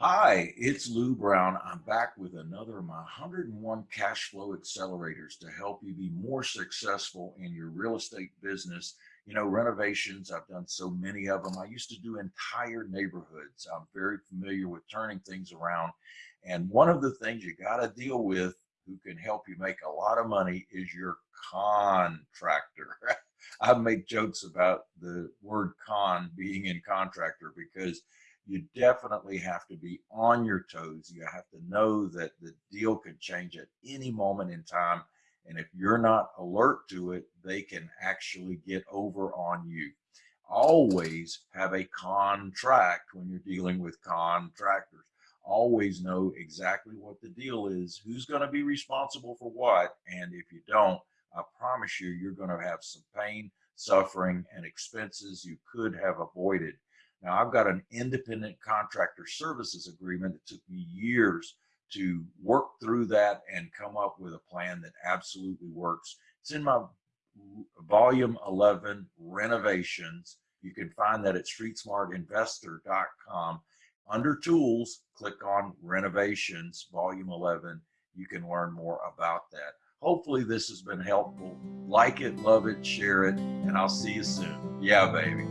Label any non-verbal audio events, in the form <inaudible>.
Hi, it's Lou Brown. I'm back with another of my 101 cash flow accelerators to help you be more successful in your real estate business. You know, renovations, I've done so many of them. I used to do entire neighborhoods. I'm very familiar with turning things around. And one of the things you got to deal with who can help you make a lot of money is your contractor. <laughs> I make jokes about the word con being in contractor because you definitely have to be on your toes. You have to know that the deal could change at any moment in time. And if you're not alert to it, they can actually get over on you. Always have a contract when you're dealing with contractors. Always know exactly what the deal is, who's going to be responsible for what. And if you don't, I promise you, you're going to have some pain, suffering, and expenses you could have avoided now I've got an independent contractor services agreement that took me years to work through that and come up with a plan that absolutely works. It's in my volume 11 renovations. You can find that at streetsmartinvestor.com. Under tools, click on renovations, volume 11. You can learn more about that. Hopefully this has been helpful. Like it, love it, share it, and I'll see you soon. Yeah, baby.